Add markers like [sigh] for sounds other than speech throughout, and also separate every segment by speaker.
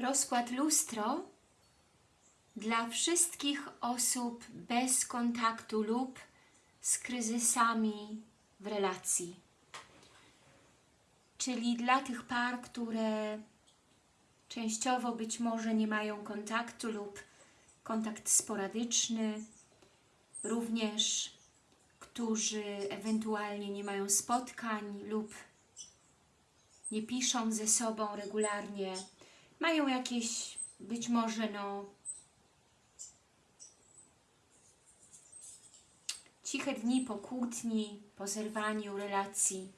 Speaker 1: Rozkład lustro dla wszystkich osób bez kontaktu lub z kryzysami w relacji. Czyli dla tych par, które częściowo być może nie mają kontaktu lub kontakt sporadyczny, również którzy ewentualnie nie mają spotkań lub nie piszą ze sobą regularnie, mają jakieś być może no ciche dni po kłótni, po zerwaniu relacji.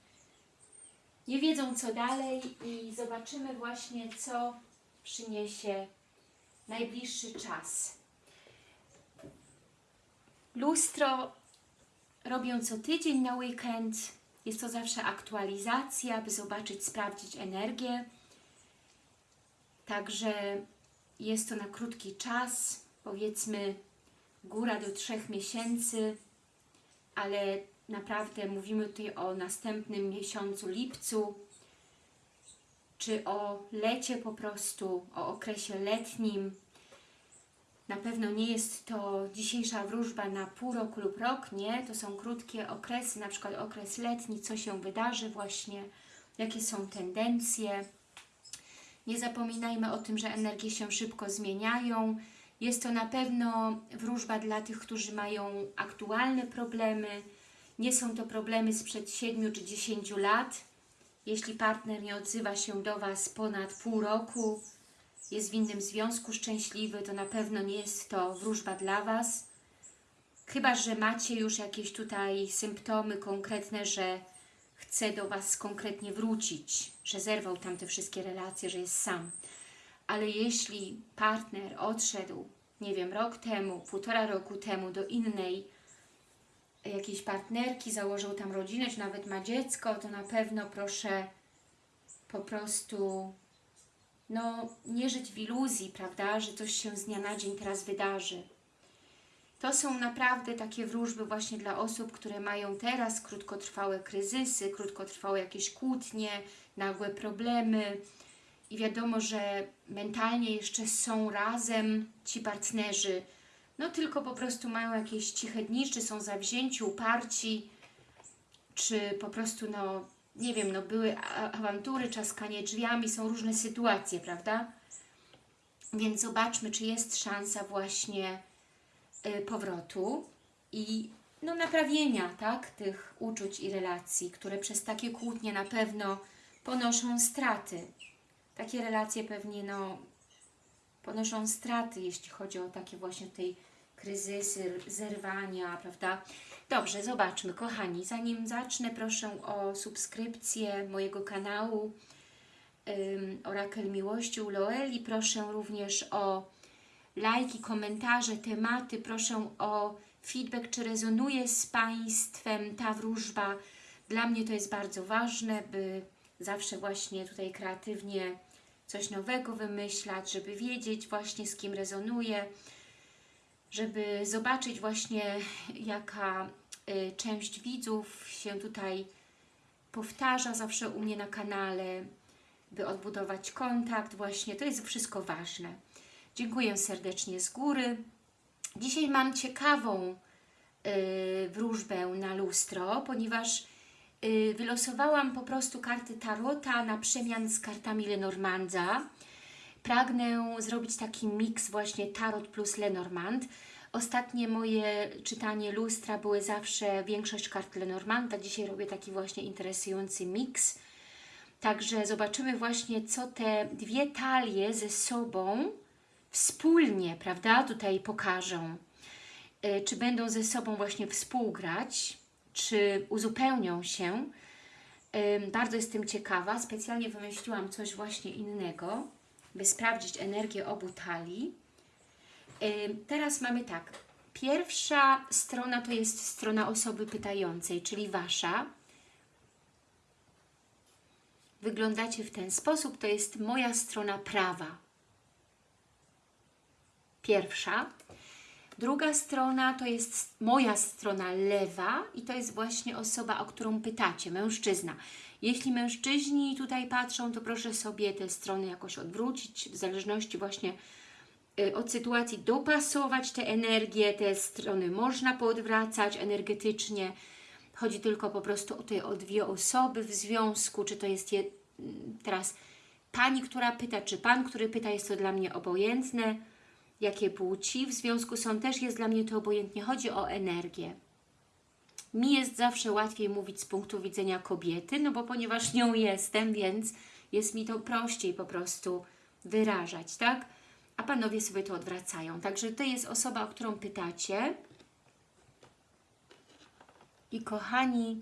Speaker 1: Nie wiedzą co dalej i zobaczymy właśnie co przyniesie najbliższy czas. Lustro robię co tydzień na weekend. Jest to zawsze aktualizacja, by zobaczyć, sprawdzić energię. Także jest to na krótki czas, powiedzmy góra do trzech miesięcy, ale naprawdę mówimy tutaj o następnym miesiącu lipcu, czy o lecie po prostu, o okresie letnim. Na pewno nie jest to dzisiejsza wróżba na pół roku lub rok, nie. To są krótkie okresy, na przykład okres letni, co się wydarzy właśnie, jakie są tendencje. Nie zapominajmy o tym, że energie się szybko zmieniają. Jest to na pewno wróżba dla tych, którzy mają aktualne problemy. Nie są to problemy sprzed 7 czy 10 lat. Jeśli partner nie odzywa się do Was ponad pół roku, jest w innym związku szczęśliwy, to na pewno nie jest to wróżba dla Was. Chyba, że macie już jakieś tutaj symptomy konkretne, że chce do Was konkretnie wrócić, że zerwał tam te wszystkie relacje, że jest sam. Ale jeśli partner odszedł, nie wiem, rok temu, półtora roku temu do innej jakiejś partnerki, założył tam rodzinę, czy nawet ma dziecko, to na pewno proszę po prostu no, nie żyć w iluzji, prawda, że coś się z dnia na dzień teraz wydarzy. To są naprawdę takie wróżby właśnie dla osób, które mają teraz krótkotrwałe kryzysy, krótkotrwałe jakieś kłótnie, nagłe problemy i wiadomo, że mentalnie jeszcze są razem ci partnerzy, no tylko po prostu mają jakieś ciche dni, czy są zawzięci, uparci, czy po prostu, no nie wiem, no były awantury, czaskanie drzwiami, są różne sytuacje, prawda? Więc zobaczmy, czy jest szansa właśnie powrotu i no, naprawienia tak, tych uczuć i relacji, które przez takie kłótnie na pewno ponoszą straty. Takie relacje pewnie no, ponoszą straty, jeśli chodzi o takie właśnie tej kryzysy, zerwania, prawda? Dobrze, zobaczmy, kochani, zanim zacznę, proszę o subskrypcję mojego kanału ym, Orakel Miłości u Loeli, proszę również o lajki, komentarze, tematy, proszę o feedback, czy rezonuje z Państwem ta wróżba. Dla mnie to jest bardzo ważne, by zawsze właśnie tutaj kreatywnie coś nowego wymyślać, żeby wiedzieć właśnie z kim rezonuje, żeby zobaczyć właśnie jaka y, część widzów się tutaj powtarza zawsze u mnie na kanale, by odbudować kontakt właśnie, to jest wszystko ważne. Dziękuję serdecznie z góry. Dzisiaj mam ciekawą y, wróżbę na lustro, ponieważ y, wylosowałam po prostu karty Tarota na przemian z kartami Lenormanda. Pragnę zrobić taki miks właśnie Tarot plus Lenormand. Ostatnie moje czytanie lustra były zawsze większość kart Lenormanda. Dzisiaj robię taki właśnie interesujący miks. Także zobaczymy właśnie, co te dwie talie ze sobą wspólnie, prawda, tutaj pokażą. Y, Czy będą ze sobą właśnie współgrać, czy uzupełnią się. Bardzo jestem ciekawa. Specjalnie wymyśliłam coś właśnie innego, by sprawdzić energię obu talii. Teraz mamy tak. Pierwsza strona to jest strona osoby pytającej, czyli Wasza. Wyglądacie w ten sposób, to jest moja strona prawa. Pierwsza. Druga strona to jest moja strona lewa i to jest właśnie osoba, o którą pytacie, mężczyzna. Jeśli mężczyźni tutaj patrzą, to proszę sobie te strony jakoś odwrócić, w zależności właśnie y, od sytuacji dopasować te energie, te strony można poodwracać energetycznie. Chodzi tylko po prostu o, te, o dwie osoby w związku, czy to jest je, teraz Pani, która pyta, czy Pan, który pyta, jest to dla mnie obojętne. Jakie płci w związku są, też jest dla mnie to obojętnie. Chodzi o energię. Mi jest zawsze łatwiej mówić z punktu widzenia kobiety, no bo ponieważ nią jestem, więc jest mi to prościej po prostu wyrażać, tak? A Panowie sobie to odwracają. Także to jest osoba, o którą pytacie. I kochani,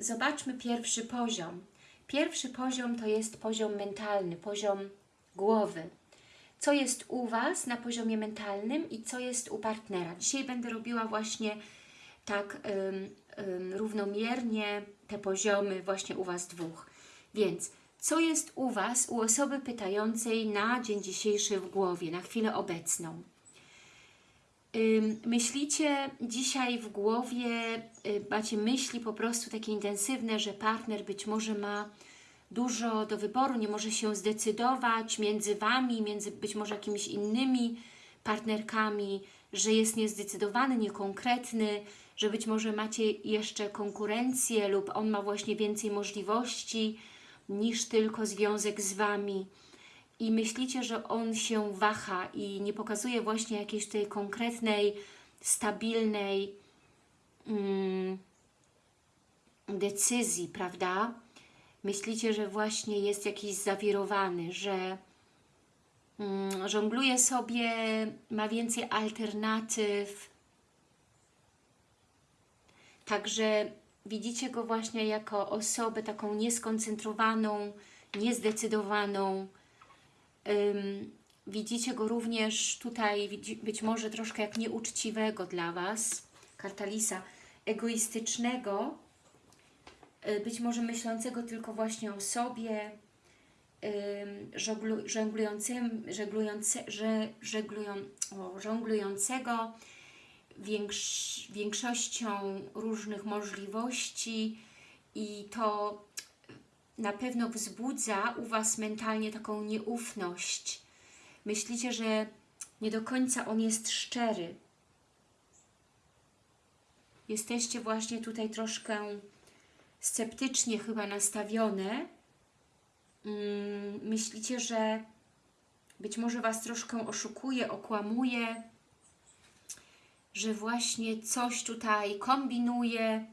Speaker 1: zobaczmy pierwszy poziom. Pierwszy poziom to jest poziom mentalny, poziom głowy. Co jest u Was na poziomie mentalnym i co jest u partnera. Dzisiaj będę robiła właśnie tak ym, ym, równomiernie te poziomy właśnie u Was dwóch. Więc co jest u Was, u osoby pytającej na dzień dzisiejszy w głowie, na chwilę obecną? Myślicie dzisiaj w głowie, y, macie myśli po prostu takie intensywne, że partner być może ma dużo do wyboru, nie może się zdecydować między Wami, między być może jakimiś innymi partnerkami, że jest niezdecydowany, niekonkretny, że być może macie jeszcze konkurencję lub on ma właśnie więcej możliwości niż tylko związek z Wami i myślicie, że on się waha i nie pokazuje właśnie jakiejś tej konkretnej, stabilnej mm, decyzji, prawda? Myślicie, że właśnie jest jakiś zawirowany, że mm, żongluje sobie, ma więcej alternatyw. Także widzicie go właśnie jako osobę taką nieskoncentrowaną, niezdecydowaną, widzicie go również tutaj, być może troszkę jak nieuczciwego dla Was, karta Lisa, egoistycznego, być może myślącego tylko właśnie o sobie, żonglu, żonglującym, żeglujące, że, żeglują, o, żonglującego większ, większością różnych możliwości i to na pewno wzbudza u Was mentalnie taką nieufność. Myślicie, że nie do końca on jest szczery. Jesteście właśnie tutaj troszkę sceptycznie chyba nastawione. Mm, myślicie, że być może Was troszkę oszukuje, okłamuje, że właśnie coś tutaj kombinuje,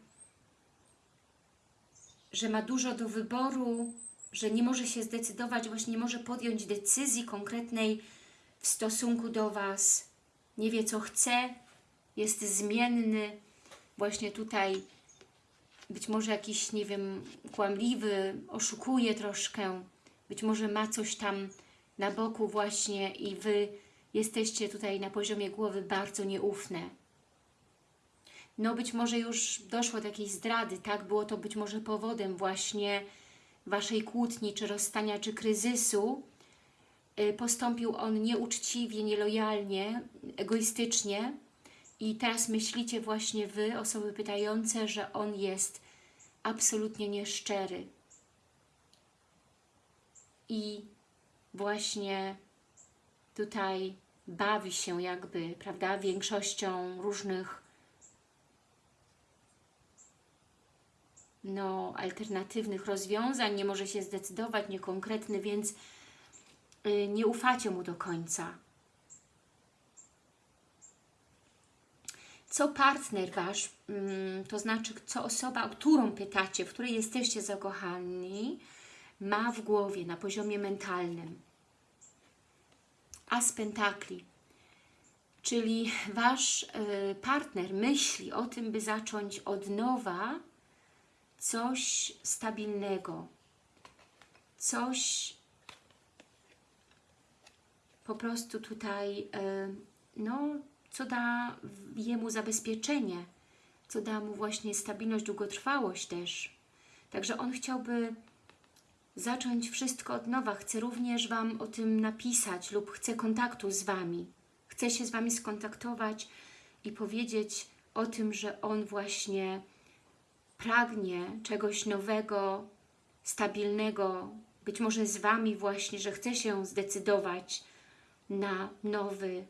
Speaker 1: że ma dużo do wyboru, że nie może się zdecydować, właśnie nie może podjąć decyzji konkretnej w stosunku do Was, nie wie co chce, jest zmienny, właśnie tutaj być może jakiś, nie wiem, kłamliwy, oszukuje troszkę, być może ma coś tam na boku właśnie i Wy jesteście tutaj na poziomie głowy bardzo nieufne no być może już doszło do jakiejś zdrady, tak? Było to być może powodem właśnie Waszej kłótni, czy rozstania, czy kryzysu. Y, postąpił on nieuczciwie, nielojalnie, egoistycznie i teraz myślicie właśnie Wy, osoby pytające, że on jest absolutnie nieszczery. I właśnie tutaj bawi się jakby, prawda, większością różnych no, alternatywnych rozwiązań, nie może się zdecydować, niekonkretny, więc y, nie ufacie mu do końca. Co partner Wasz, mm, to znaczy co osoba, którą pytacie, w której jesteście zakochani, ma w głowie na poziomie mentalnym. As pentakli, czyli Wasz y, partner myśli o tym, by zacząć od nowa coś stabilnego, coś po prostu tutaj, e, no, co da jemu zabezpieczenie, co da mu właśnie stabilność, długotrwałość też. Także on chciałby zacząć wszystko od nowa, chce również Wam o tym napisać lub chce kontaktu z Wami. chce się z Wami skontaktować i powiedzieć o tym, że On właśnie pragnie czegoś nowego, stabilnego, być może z Wami właśnie, że chce się zdecydować na nowy,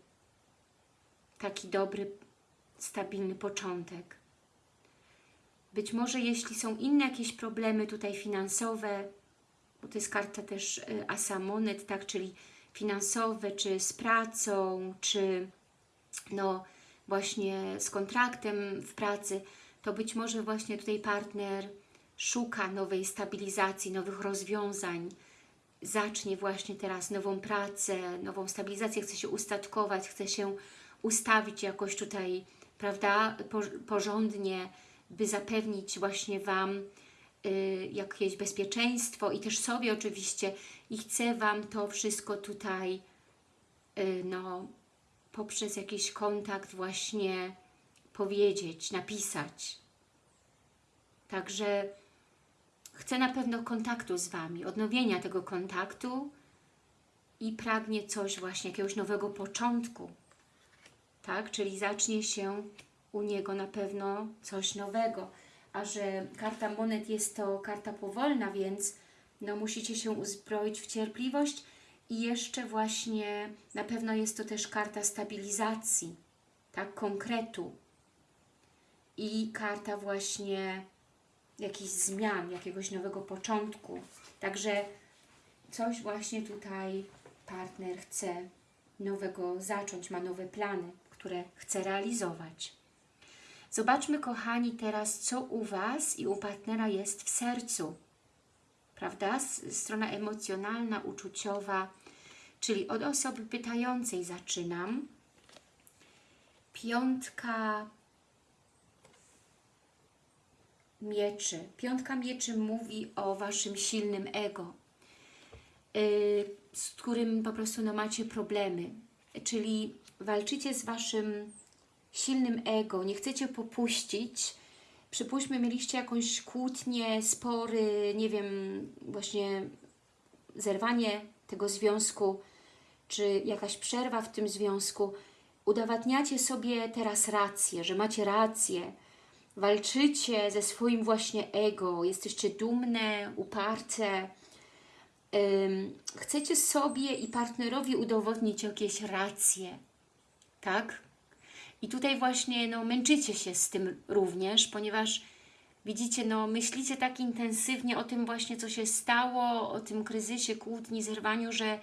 Speaker 1: taki dobry, stabilny początek. Być może jeśli są inne jakieś problemy tutaj finansowe, bo to jest karta też y, Asa Monet, tak, czyli finansowe, czy z pracą, czy no właśnie z kontraktem w pracy, to być może właśnie tutaj partner szuka nowej stabilizacji, nowych rozwiązań, zacznie właśnie teraz nową pracę, nową stabilizację, chce się ustatkować, chce się ustawić jakoś tutaj, prawda, porządnie, by zapewnić właśnie Wam y, jakieś bezpieczeństwo i też sobie oczywiście i chcę Wam to wszystko tutaj y, no, poprzez jakiś kontakt właśnie powiedzieć, napisać. Także chcę na pewno kontaktu z Wami, odnowienia tego kontaktu i pragnie coś właśnie, jakiegoś nowego początku, tak? Czyli zacznie się u Niego na pewno coś nowego. A że karta monet jest to karta powolna, więc no musicie się uzbroić w cierpliwość i jeszcze właśnie na pewno jest to też karta stabilizacji, tak, konkretu i karta właśnie jakichś zmian, jakiegoś nowego początku. Także coś właśnie tutaj partner chce nowego zacząć, ma nowe plany, które chce realizować. Zobaczmy, kochani, teraz, co u Was i u partnera jest w sercu. Prawda? Strona emocjonalna, uczuciowa, czyli od osoby pytającej zaczynam. Piątka mieczy. Piątka mieczy mówi o Waszym silnym ego, yy, z którym po prostu no, macie problemy. Czyli walczycie z Waszym silnym ego, nie chcecie popuścić. Przypuśćmy, mieliście jakąś kłótnię, spory, nie wiem, właśnie zerwanie tego związku, czy jakaś przerwa w tym związku. Udowadniacie sobie teraz rację, że macie rację, walczycie ze swoim właśnie ego, jesteście dumne, uparte, chcecie sobie i partnerowi udowodnić jakieś racje, tak? I tutaj właśnie no, męczycie się z tym również, ponieważ widzicie, no, myślicie tak intensywnie o tym właśnie, co się stało, o tym kryzysie, kłótni, zerwaniu, że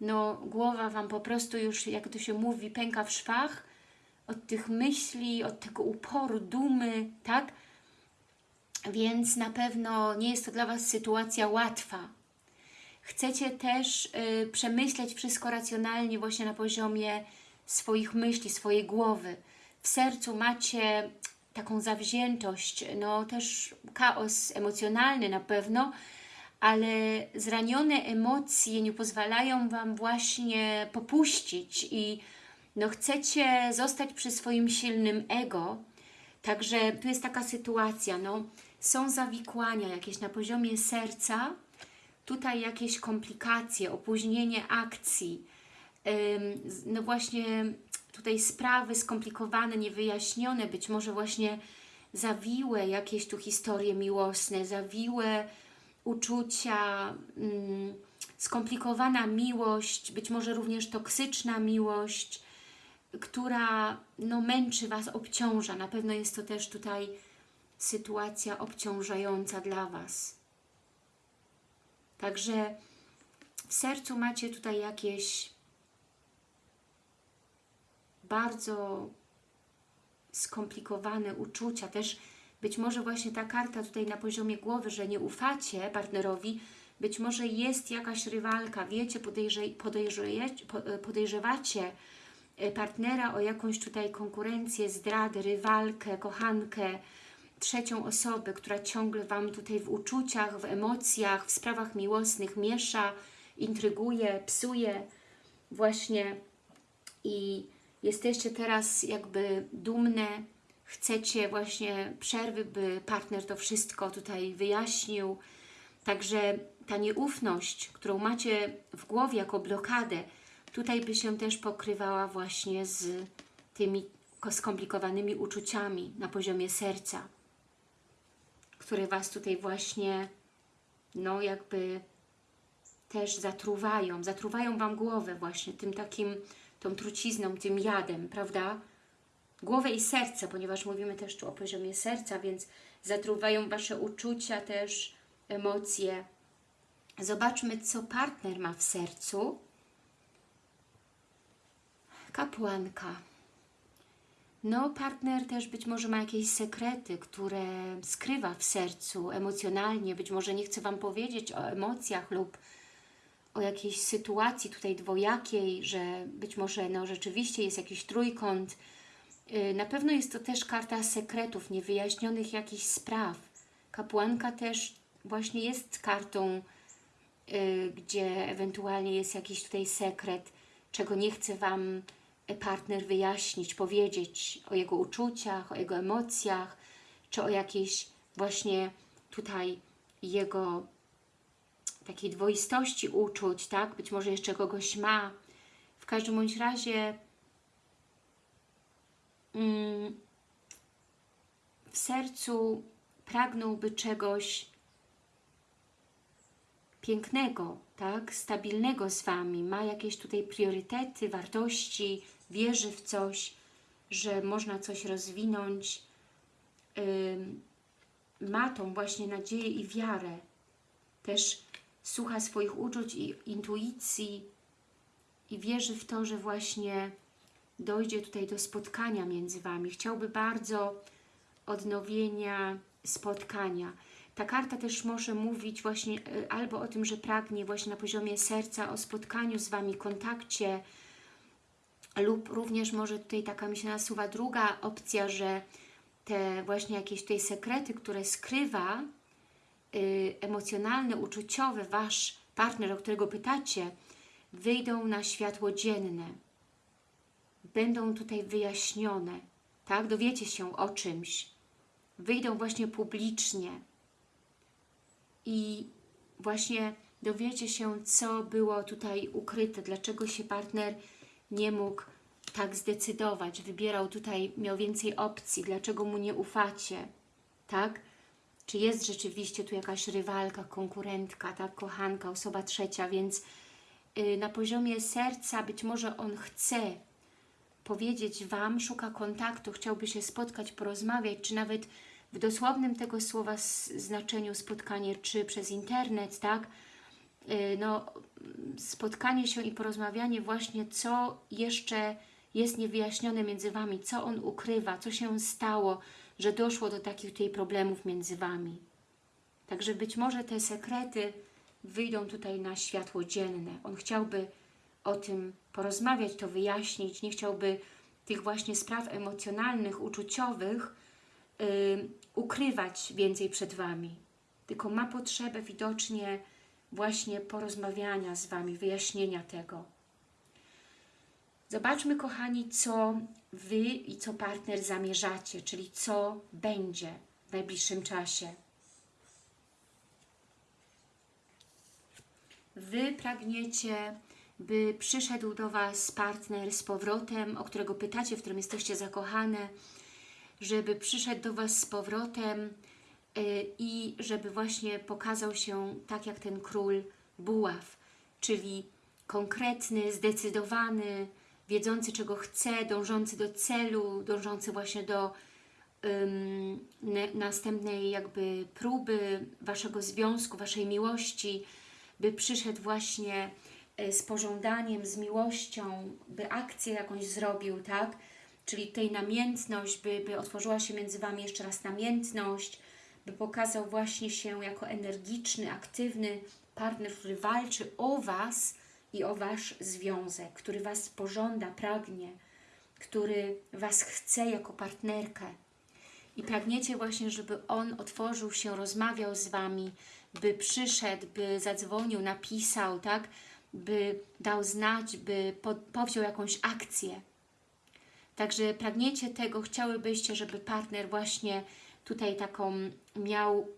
Speaker 1: no, głowa Wam po prostu już, jak to się mówi, pęka w szwach, od tych myśli, od tego uporu, dumy, tak? Więc na pewno nie jest to dla Was sytuacja łatwa. Chcecie też y, przemyśleć wszystko racjonalnie właśnie na poziomie swoich myśli, swojej głowy. W sercu macie taką zawziętość, no też chaos emocjonalny na pewno, ale zranione emocje nie pozwalają Wam właśnie popuścić i no chcecie zostać przy swoim silnym ego, także tu jest taka sytuacja, no są zawikłania jakieś na poziomie serca, tutaj jakieś komplikacje, opóźnienie akcji, no właśnie tutaj sprawy skomplikowane, niewyjaśnione, być może właśnie zawiłe jakieś tu historie miłosne, zawiłe uczucia, skomplikowana miłość, być może również toksyczna miłość, która no, męczy Was, obciąża. Na pewno jest to też tutaj sytuacja obciążająca dla Was. Także w sercu macie tutaj jakieś bardzo skomplikowane uczucia, też być może właśnie ta karta tutaj na poziomie głowy, że nie ufacie partnerowi, być może jest jakaś rywalka, wiecie, podejrze, podejrzewacie E, partnera o jakąś tutaj konkurencję, zdradę, rywalkę, kochankę, trzecią osobę, która ciągle Wam tutaj w uczuciach, w emocjach, w sprawach miłosnych miesza, intryguje, psuje właśnie i jesteście teraz jakby dumne, chcecie właśnie przerwy, by partner to wszystko tutaj wyjaśnił. Także ta nieufność, którą macie w głowie jako blokadę, tutaj by się też pokrywała właśnie z tymi skomplikowanymi uczuciami na poziomie serca, które Was tutaj właśnie, no jakby też zatruwają, zatruwają Wam głowę właśnie tym takim, tą trucizną, tym jadem, prawda? Głowę i serce, ponieważ mówimy też tu o poziomie serca, więc zatruwają Wasze uczucia też, emocje. Zobaczmy, co partner ma w sercu. Kapłanka. No, partner też być może ma jakieś sekrety, które skrywa w sercu emocjonalnie, być może nie chce Wam powiedzieć o emocjach lub o jakiejś sytuacji tutaj dwojakiej, że być może no, rzeczywiście jest jakiś trójkąt. Yy, Na pewno jest to też karta sekretów, niewyjaśnionych jakichś spraw. Kapłanka też właśnie jest kartą, yy, gdzie ewentualnie jest jakiś tutaj sekret, czego nie chce Wam partner wyjaśnić, powiedzieć o jego uczuciach, o jego emocjach, czy o jakiejś właśnie tutaj jego takiej dwoistości uczuć, tak? Być może jeszcze kogoś ma. W każdym bądź razie mm, w sercu pragnąłby czegoś pięknego, tak? stabilnego z Wami, ma jakieś tutaj priorytety, wartości, wierzy w coś, że można coś rozwinąć, Ym, ma tą właśnie nadzieję i wiarę, też słucha swoich uczuć i intuicji i wierzy w to, że właśnie dojdzie tutaj do spotkania między Wami. Chciałby bardzo odnowienia spotkania. Ta karta też może mówić właśnie y, albo o tym, że pragnie właśnie na poziomie serca o spotkaniu z Wami, kontakcie, lub również może tutaj taka mi się nasuwa druga opcja, że te właśnie jakieś tutaj sekrety, które skrywa y, emocjonalne, uczuciowe Wasz partner, o którego pytacie, wyjdą na światło dzienne. Będą tutaj wyjaśnione, tak? Dowiecie się o czymś. Wyjdą właśnie publicznie. I właśnie dowiecie się, co było tutaj ukryte, dlaczego się partner nie mógł tak zdecydować, wybierał tutaj, miał więcej opcji, dlaczego mu nie ufacie, tak? Czy jest rzeczywiście tu jakaś rywalka, konkurentka, tak, kochanka, osoba trzecia, więc yy, na poziomie serca być może on chce powiedzieć Wam, szuka kontaktu, chciałby się spotkać, porozmawiać, czy nawet w dosłownym tego słowa znaczeniu spotkanie, czy przez internet, tak? Yy, no, spotkanie się i porozmawianie właśnie, co jeszcze jest niewyjaśnione między Wami, co on ukrywa, co się stało, że doszło do takich tutaj problemów między Wami. Także być może te sekrety wyjdą tutaj na światło dzienne. On chciałby o tym porozmawiać, to wyjaśnić, nie chciałby tych właśnie spraw emocjonalnych, uczuciowych yy, ukrywać więcej przed Wami. Tylko ma potrzebę widocznie właśnie porozmawiania z Wami, wyjaśnienia tego. Zobaczmy, kochani, co Wy i co partner zamierzacie, czyli co będzie w najbliższym czasie. Wy pragniecie, by przyszedł do Was partner z powrotem, o którego pytacie, w którym jesteście zakochane, żeby przyszedł do Was z powrotem yy, i żeby właśnie pokazał się tak jak ten król buław, czyli konkretny, zdecydowany, wiedzący czego chce, dążący do celu, dążący właśnie do następnej jakby próby Waszego związku, Waszej miłości, by przyszedł właśnie e, z pożądaniem, z miłością, by akcję jakąś zrobił, tak? Czyli tej namiętność, by, by otworzyła się między Wami jeszcze raz namiętność, by pokazał właśnie się jako energiczny, aktywny partner, który walczy o Was, i o Wasz związek, który Was pożąda, pragnie, który Was chce jako partnerkę. I pragniecie właśnie, żeby On otworzył się, rozmawiał z Wami, by przyszedł, by zadzwonił, napisał, tak? by dał znać, by po, powziął jakąś akcję. Także pragniecie tego, chciałybyście, żeby partner właśnie tutaj taką miał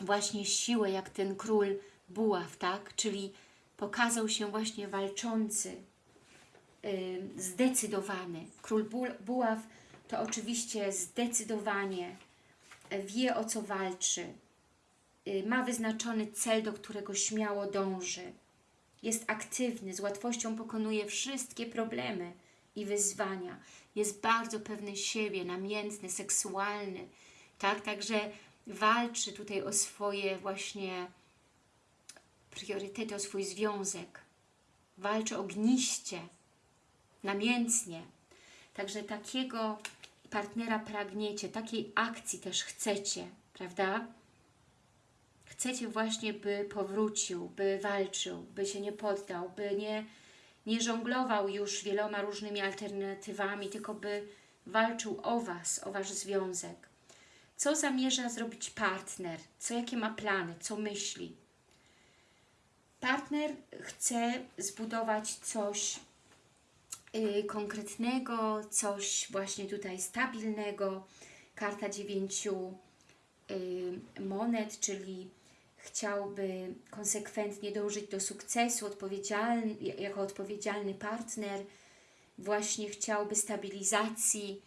Speaker 1: właśnie siłę, jak ten król buław, tak? Czyli pokazał się właśnie walczący, y, zdecydowany. Król bu- buław to oczywiście zdecydowanie wie o co walczy, y, ma wyznaczony cel, do którego śmiało dąży. Jest aktywny, z łatwością pokonuje wszystkie problemy i wyzwania. Jest bardzo pewny siebie, namiętny, seksualny. Tak, także walczy tutaj o swoje właśnie priorytety, o swój związek. Walczy ogniście, namiętnie. Także takiego partnera pragniecie, takiej akcji też chcecie, prawda? Chcecie właśnie, by powrócił, by walczył, by się nie poddał, by nie, nie żonglował już wieloma różnymi alternatywami, tylko by walczył o Was, o Wasz związek. Co zamierza zrobić partner? Co, jakie ma plany? Co myśli? Partner chce zbudować coś y, konkretnego, coś właśnie tutaj stabilnego. Karta dziewięciu y, monet, czyli chciałby konsekwentnie dążyć do sukcesu, odpowiedzialny, jako odpowiedzialny partner, właśnie chciałby stabilizacji,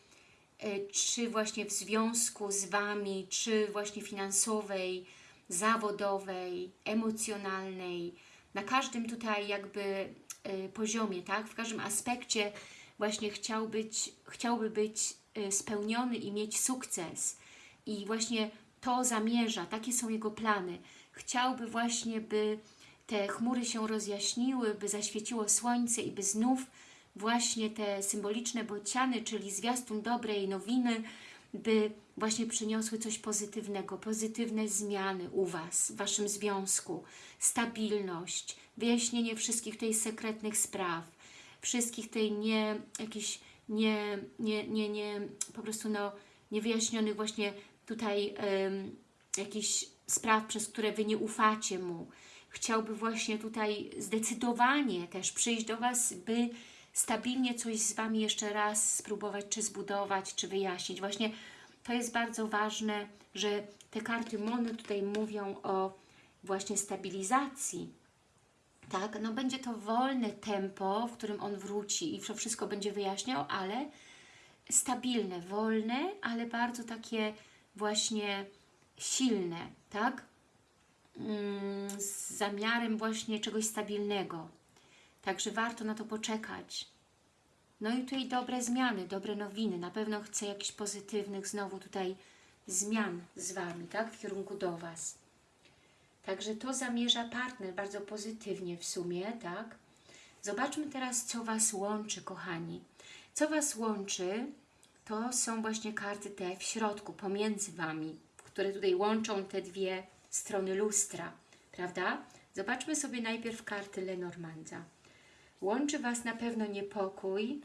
Speaker 1: y, czy właśnie w związku z Wami, czy właśnie finansowej, zawodowej, emocjonalnej, na każdym tutaj jakby y, poziomie, tak? w każdym aspekcie właśnie chciał być, chciałby być y, spełniony i mieć sukces. I właśnie to zamierza, takie są jego plany. Chciałby właśnie, by te chmury się rozjaśniły, by zaświeciło słońce i by znów właśnie te symboliczne bociany, czyli zwiastun dobrej nowiny, by właśnie przyniosły coś pozytywnego, pozytywne zmiany u Was, w Waszym związku, stabilność, wyjaśnienie wszystkich tej sekretnych spraw, wszystkich tej nie, jakichś nie, nie, nie, nie, po prostu no, niewyjaśnionych właśnie tutaj um, jakichś spraw, przez które Wy nie ufacie Mu. Chciałby właśnie tutaj zdecydowanie też przyjść do Was, by stabilnie coś z Wami jeszcze raz spróbować, czy zbudować, czy wyjaśnić. Właśnie to jest bardzo ważne, że te karty Mony tutaj mówią o właśnie stabilizacji. Tak, no będzie to wolne tempo, w którym on wróci i wszystko będzie wyjaśniał, ale stabilne, wolne, ale bardzo takie właśnie silne, tak? Mm, z zamiarem właśnie czegoś stabilnego. Także warto na to poczekać. No i tutaj dobre zmiany, dobre nowiny. Na pewno chcę jakichś pozytywnych znowu tutaj zmian z Wami, tak? W kierunku do Was. Także to zamierza partner bardzo pozytywnie w sumie, tak? Zobaczmy teraz, co Was łączy, kochani. Co Was łączy, to są właśnie karty te w środku, pomiędzy Wami, które tutaj łączą te dwie strony lustra, prawda? Zobaczmy sobie najpierw karty Lenormanda. Łączy Was na pewno niepokój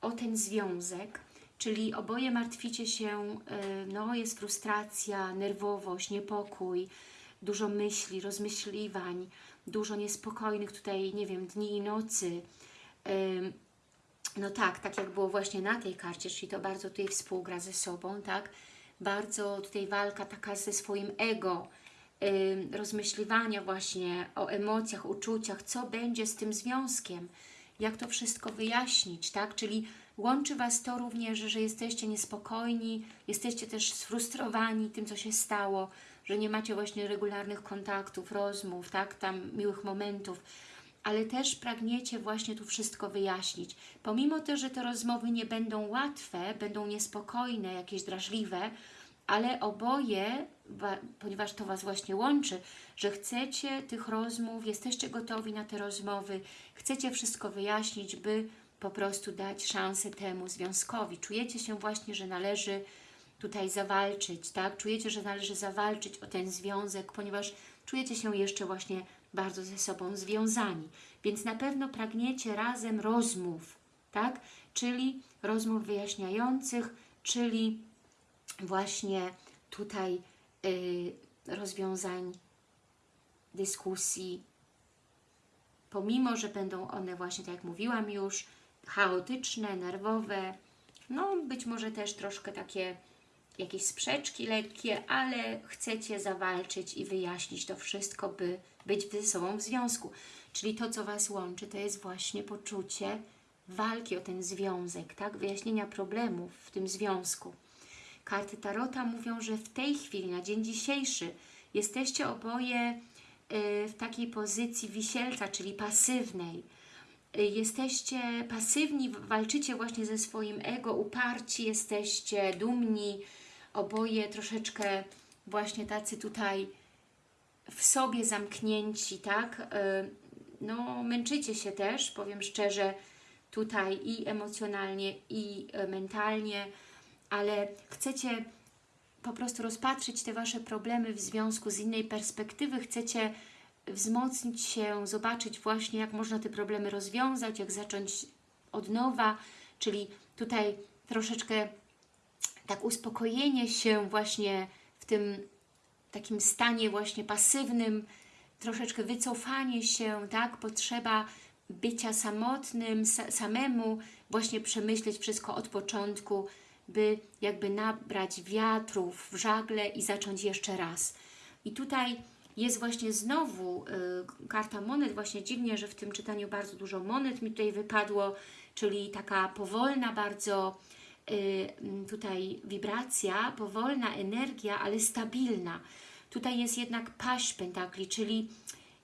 Speaker 1: o ten związek, czyli oboje martwicie się, no jest frustracja, nerwowość, niepokój, dużo myśli, rozmyśliwań, dużo niespokojnych tutaj, nie wiem, dni i nocy. No tak, tak jak było właśnie na tej karcie, czyli to bardzo tutaj współgra ze sobą, tak? Bardzo tutaj walka taka ze swoim ego, rozmyśliwania właśnie o emocjach, uczuciach, co będzie z tym związkiem, jak to wszystko wyjaśnić, tak? Czyli łączy Was to również, że jesteście niespokojni, jesteście też sfrustrowani tym, co się stało, że nie macie właśnie regularnych kontaktów, rozmów, tak? Tam miłych momentów, ale też pragniecie właśnie tu wszystko wyjaśnić. Pomimo też, że te rozmowy nie będą łatwe, będą niespokojne, jakieś drażliwe, ale oboje, ponieważ to Was właśnie łączy, że chcecie tych rozmów, jesteście gotowi na te rozmowy, chcecie wszystko wyjaśnić, by po prostu dać szansę temu związkowi. Czujecie się właśnie, że należy tutaj zawalczyć, tak? Czujecie, że należy zawalczyć o ten związek, ponieważ czujecie się jeszcze właśnie bardzo ze sobą związani. Więc na pewno pragniecie razem rozmów, tak? Czyli rozmów wyjaśniających, czyli właśnie tutaj rozwiązań, dyskusji, pomimo, że będą one właśnie, tak jak mówiłam już, chaotyczne, nerwowe, no być może też troszkę takie jakieś sprzeczki lekkie, ale chcecie zawalczyć i wyjaśnić to wszystko, by być ze sobą w związku. Czyli to, co Was łączy, to jest właśnie poczucie walki o ten związek, tak? Wyjaśnienia problemów w tym związku. Karty Tarota mówią, że w tej chwili, na dzień dzisiejszy, jesteście oboje y, w takiej pozycji wisielca, czyli pasywnej. Y, Jesteście pasywni, walczycie właśnie ze swoim ego, uparci, jesteście dumni, oboje troszeczkę właśnie tacy tutaj w sobie zamknięci, tak? Y, No, męczycie się też, powiem szczerze, tutaj i emocjonalnie, i mentalnie, ale chcecie po prostu rozpatrzyć te Wasze problemy w związku z innej perspektywy, chcecie wzmocnić się, zobaczyć właśnie, jak można te problemy rozwiązać, jak zacząć od nowa, czyli tutaj troszeczkę tak uspokojenie się właśnie w tym takim stanie właśnie pasywnym, troszeczkę wycofanie się, tak, potrzeba bycia samotnym, sa samemu, właśnie przemyśleć wszystko od początku, by jakby nabrać wiatrów w żagle i zacząć jeszcze raz. I tutaj jest właśnie znowu y, karta monet, właśnie dziwnie, że w tym czytaniu bardzo dużo monet mi tutaj wypadło, czyli taka powolna bardzo y, tutaj wibracja, powolna energia, ale stabilna. Tutaj jest jednak paść pentakli, czyli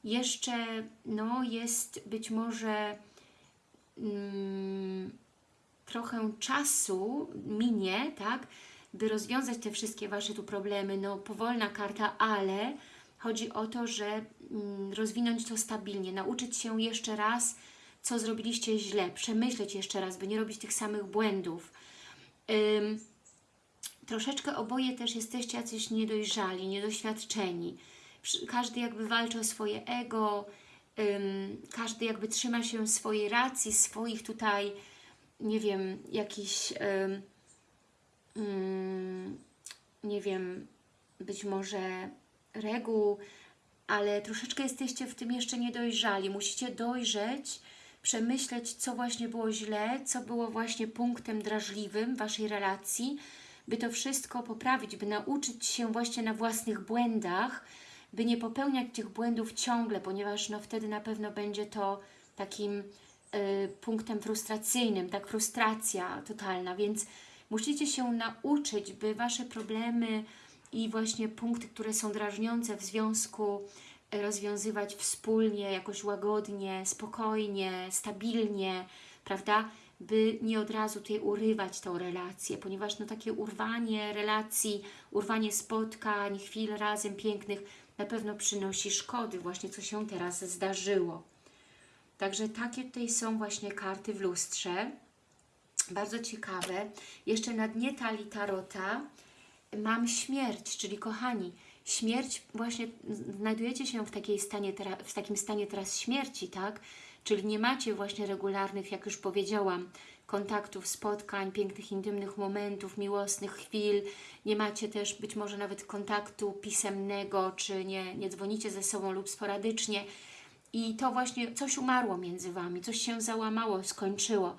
Speaker 1: jeszcze no, jest być może mm, trochę czasu minie, tak, by rozwiązać te wszystkie Wasze tu problemy. No, powolna karta, ale chodzi o to, że mm, rozwinąć to stabilnie, nauczyć się jeszcze raz, co zrobiliście źle, przemyśleć jeszcze raz, by nie robić tych samych błędów. Ym, troszeczkę oboje też jesteście jacyś niedojrzali, niedoświadczeni. Każdy jakby walczy o swoje ego, każdy jakby trzyma się swojej racji, swoich tutaj, nie wiem, jakichś, ym, ym, nie wiem, być może reguł, ale troszeczkę jesteście w tym jeszcze niedojrzali. Musicie dojrzeć, przemyśleć, co właśnie było źle, co było właśnie punktem drażliwym Waszej relacji, by to wszystko poprawić, by nauczyć się właśnie na własnych błędach, by nie popełniać tych błędów ciągle, ponieważ no wtedy na pewno będzie to takim punktem frustracyjnym, tak frustracja totalna, więc musicie się nauczyć, by Wasze problemy i właśnie punkty, które są drażniące w związku y, rozwiązywać wspólnie, jakoś łagodnie, spokojnie, stabilnie, prawda? By nie od razu tutaj urywać tą relację, ponieważ no takie urwanie relacji, urwanie spotkań, chwil razem pięknych na pewno przynosi szkody, właśnie co się teraz zdarzyło. Także takie tutaj są właśnie karty w lustrze. Bardzo ciekawe. Jeszcze na dnie talii tarota mam śmierć, czyli kochani, śmierć, właśnie znajdujecie się w, takiej stanie, w takim stanie teraz śmierci, tak? Czyli nie macie właśnie regularnych, jak już powiedziałam, kontaktów, spotkań, pięknych, intymnych momentów, miłosnych chwil. Nie macie też być może nawet kontaktu pisemnego, czy nie, nie dzwonicie ze sobą lub sporadycznie. I to właśnie coś umarło między Wami, coś się załamało, skończyło.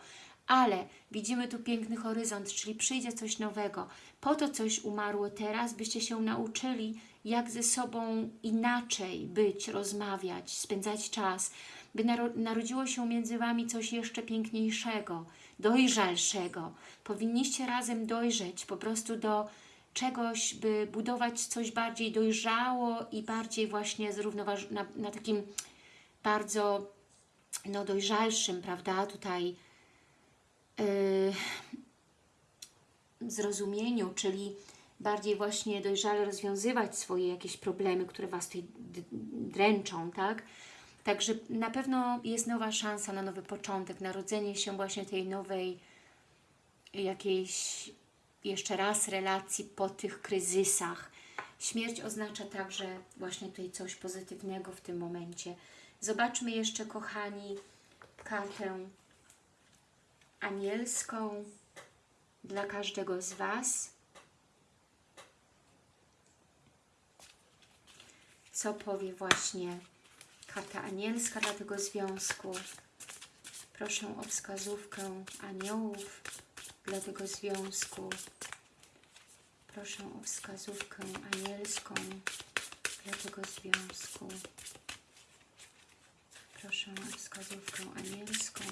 Speaker 1: Ale widzimy tu piękny horyzont, czyli przyjdzie coś nowego. Po to coś umarło teraz, byście się nauczyli, jak ze sobą inaczej być, rozmawiać, spędzać czas, by naro narodziło się między Wami coś jeszcze piękniejszego, dojrzalszego. Powinniście razem dojrzeć po prostu do czegoś, by budować coś bardziej dojrzało i bardziej właśnie zrównoważ na, na takim bardzo no, dojrzalszym, prawda, tutaj yy, zrozumieniu, czyli bardziej właśnie dojrzale rozwiązywać swoje jakieś problemy, które Was tutaj dręczą, tak? Także na pewno jest nowa szansa na nowy początek, narodzenie się właśnie tej nowej jakiejś jeszcze raz relacji po tych kryzysach. Śmierć oznacza także właśnie tutaj coś pozytywnego w tym momencie. Zobaczmy jeszcze, kochani, kartę anielską dla każdego z Was. Co powie właśnie karta anielska dla tego związku. Proszę o wskazówkę aniołów dla tego związku. Proszę o wskazówkę anielską dla tego związku. Proszę wskazówkę anielską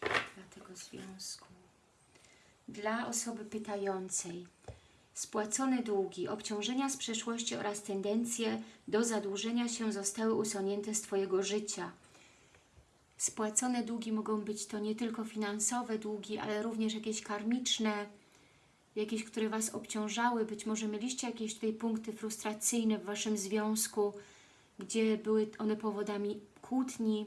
Speaker 1: dla tego związku. Dla osoby pytającej. Spłacone długi, obciążenia z przeszłości oraz tendencje do zadłużenia się zostały usunięte z Twojego życia. Spłacone długi mogą być to nie tylko finansowe długi, ale również jakieś karmiczne, jakieś, które Was obciążały. Być może mieliście jakieś tutaj punkty frustracyjne w Waszym związku, gdzie były one powodami kłótni.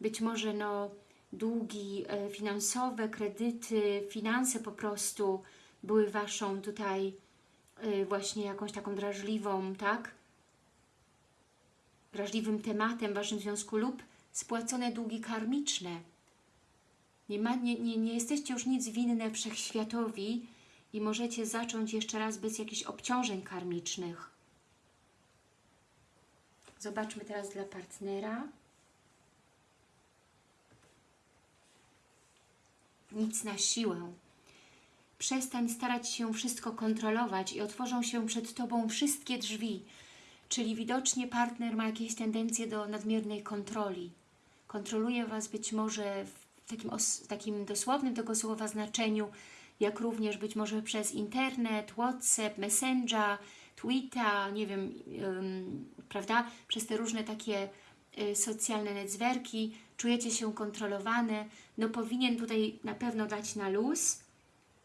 Speaker 1: Być może no, długi e, finansowe, kredyty, finanse po prostu były Waszą tutaj e, właśnie jakąś taką drażliwą, tak? Drażliwym tematem w Waszym związku lub spłacone długi karmiczne. Nie, ma, nie, nie, nie jesteście już nic winne wszechświatowi i możecie zacząć jeszcze raz bez jakichś obciążeń karmicznych. Zobaczmy teraz dla partnera. Nic na siłę. Przestań starać się wszystko kontrolować i otworzą się przed Tobą wszystkie drzwi. Czyli widocznie partner ma jakieś tendencje do nadmiernej kontroli. Kontroluje Was być może w takim, takim dosłownym tego słowa znaczeniu, jak również być może przez internet, WhatsApp, Messenger, Twitter, nie wiem, ym, prawda, przez te różne takie y, socjalne netzwerki, czujecie się kontrolowane, no powinien tutaj na pewno dać na luz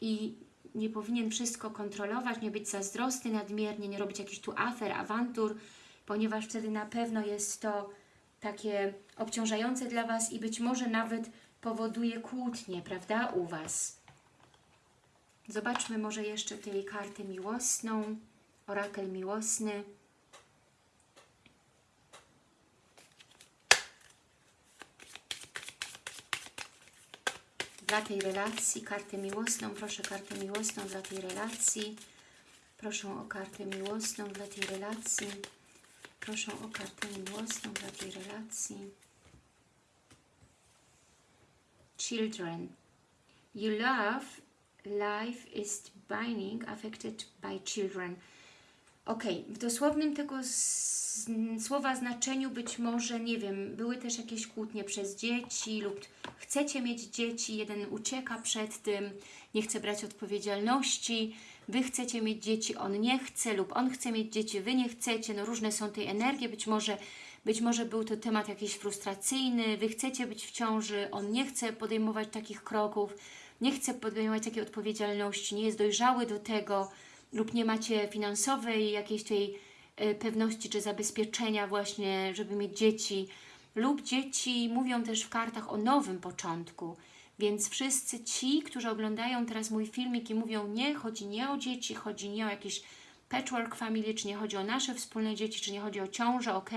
Speaker 1: i nie powinien wszystko kontrolować, nie być zazdrosny nadmiernie, nie robić jakichś tu afer, awantur, ponieważ wtedy na pewno jest to takie obciążające dla Was i być może nawet powoduje kłótnie, prawda, u Was. Zobaczmy może jeszcze tej kartę miłosną, orakel miłosny. Dla tej relacji, kartę miłosną, proszę kartę miłosną dla tej relacji. Proszę o kartę miłosną dla tej relacji. Proszę o kartę miłosną dla tej relacji. Children. You love life is binding affected by children. Ok, w dosłownym tego słowa znaczeniu być może, nie wiem, były też jakieś kłótnie przez dzieci lub chcecie mieć dzieci, jeden ucieka przed tym, nie chce brać odpowiedzialności, Wy chcecie mieć dzieci, on nie chce lub on chce mieć dzieci, Wy nie chcecie, no różne są tej energie, być może, być może był to temat jakiś frustracyjny, Wy chcecie być w ciąży, on nie chce podejmować takich kroków, nie chce podejmować takiej odpowiedzialności, nie jest dojrzały do tego lub nie macie finansowej jakiejś tej y, pewności czy zabezpieczenia właśnie, żeby mieć dzieci lub dzieci mówią też w kartach o nowym początku, więc wszyscy ci, którzy oglądają teraz mój filmik i mówią nie, chodzi nie o dzieci, chodzi nie o jakiś patchwork family, czy nie chodzi o nasze wspólne dzieci, czy nie chodzi o ciążę, ok?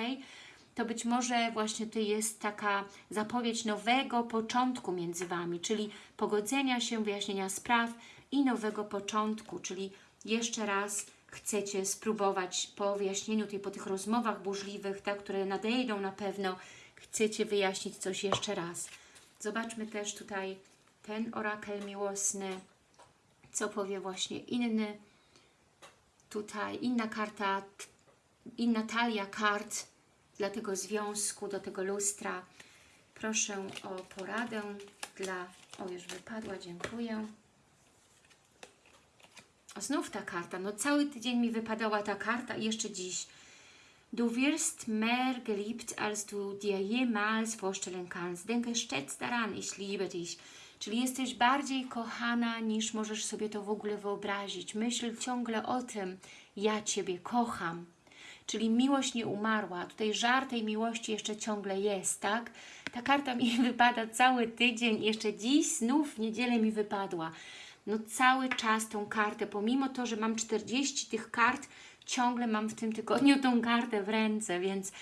Speaker 1: To być może właśnie to jest taka zapowiedź nowego początku między Wami, czyli pogodzenia się, wyjaśnienia spraw i nowego początku, czyli jeszcze raz chcecie spróbować po wyjaśnieniu tej, po tych rozmowach burzliwych, tak, które nadejdą na pewno, chcecie wyjaśnić coś jeszcze raz. Zobaczmy też tutaj ten orakel miłosny, co powie właśnie inny, tutaj inna karta, inna talia kart dla tego związku, do tego lustra. Proszę o poradę dla... O, już wypadła, dziękuję. O, znów ta karta. No cały tydzień mi wypadała ta karta i jeszcze dziś. Du wirst mehr geliebt, als du dir jemals vorstellen kannst. Denke stets daran, ich liebe dich. Czyli jesteś bardziej kochana, niż możesz sobie to w ogóle wyobrazić. Myśl ciągle o tym, ja Ciebie kocham. Czyli miłość nie umarła. Tutaj żar tej miłości jeszcze ciągle jest, tak? Ta karta mi [laughs] wypada cały tydzień, jeszcze dziś znów w niedzielę mi wypadła. No cały czas tą kartę, pomimo to, że mam 40 tych kart, ciągle mam w tym tygodniu tą kartę w ręce, więc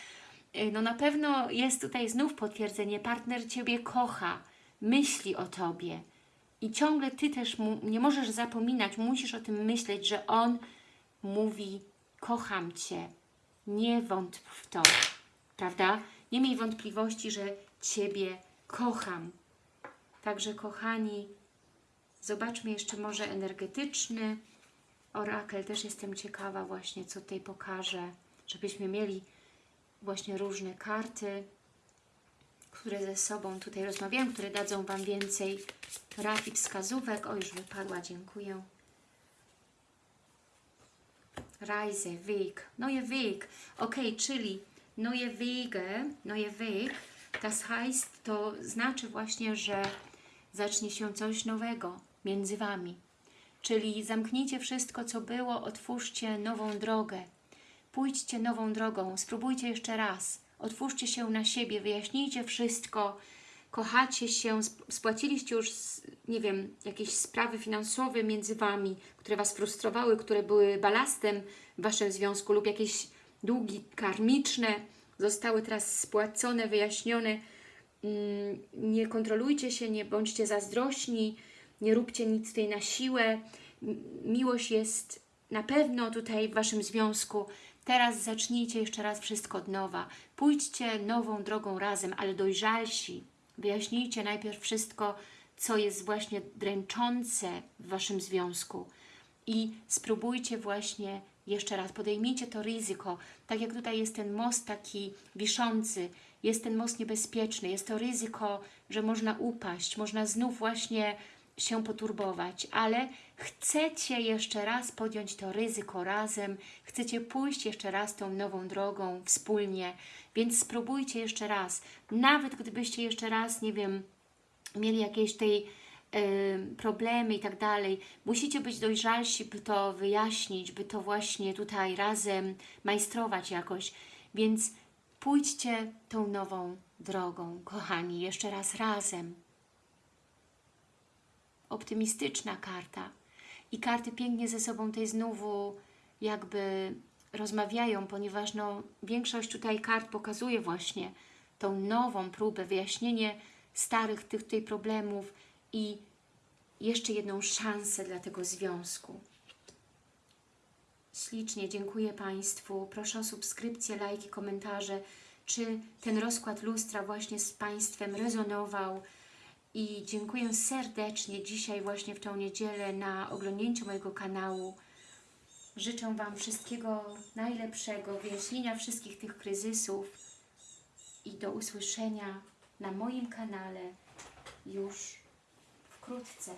Speaker 1: y, no na pewno jest tutaj znów potwierdzenie, partner Ciebie kocha, myśli o Tobie i ciągle Ty też mu, nie możesz zapominać, musisz o tym myśleć, że On mówi kocham Cię, nie wątp w to, prawda? Nie miej wątpliwości, że Ciebie kocham. Także kochani, Zobaczmy jeszcze może energetyczny orakel. Też jestem ciekawa właśnie, co tutaj pokaże, żebyśmy mieli właśnie różne karty, które ze sobą tutaj rozmawiają, które dadzą Wam więcej rad i wskazówek. O, już wypadła, dziękuję. Reise, Weg, neue Weg. Ok, czyli neue Wege, neue Weg, das heißt, to znaczy właśnie, że zacznie się coś nowego między Wami. Czyli zamknijcie wszystko, co było, otwórzcie nową drogę. Pójdźcie nową drogą, spróbujcie jeszcze raz. Otwórzcie się na siebie, wyjaśnijcie wszystko, kochacie się, sp- spłaciliście już, nie wiem, jakieś sprawy finansowe między Wami, które Was frustrowały, które były balastem w Waszym związku lub jakieś długi karmiczne zostały teraz spłacone, wyjaśnione. Mm, Nie kontrolujcie się, nie bądźcie zazdrośni, nie róbcie nic tutaj na siłę. Miłość jest na pewno tutaj w Waszym związku. Teraz zacznijcie jeszcze raz wszystko od nowa. Pójdźcie nową drogą razem, ale dojrzalsi. Wyjaśnijcie najpierw wszystko, co jest właśnie dręczące w Waszym związku. I spróbujcie właśnie jeszcze raz, podejmijcie to ryzyko, tak jak tutaj jest ten most taki wiszący, jest ten most niebezpieczny, jest to ryzyko, że można upaść, można znów właśnie się poturbować, ale chcecie jeszcze raz podjąć to ryzyko razem, chcecie pójść jeszcze raz tą nową drogą wspólnie, więc spróbujcie jeszcze raz, nawet gdybyście jeszcze raz, nie wiem, mieli jakieś tej y, problemy i tak dalej. Musicie być dojrzalsi, by to wyjaśnić, by to właśnie tutaj razem majstrować jakoś. Więc pójdźcie tą nową drogą, kochani, jeszcze raz razem. Optymistyczna karta. I karty pięknie ze sobą tej znowu jakby rozmawiają, ponieważ no, większość tutaj kart pokazuje właśnie tą nową próbę, wyjaśnienie starych tych tutaj problemów i jeszcze jedną szansę dla tego związku. Ślicznie dziękuję Państwu. Proszę o subskrypcję, lajki, komentarze. Czy ten rozkład lustra właśnie z Państwem rezonował? I dziękuję serdecznie dzisiaj właśnie w tą niedzielę na oglądnięciu mojego kanału. Życzę Wam wszystkiego najlepszego, wyjaśnienia wszystkich tych kryzysów i do usłyszenia na moim kanale już wkrótce.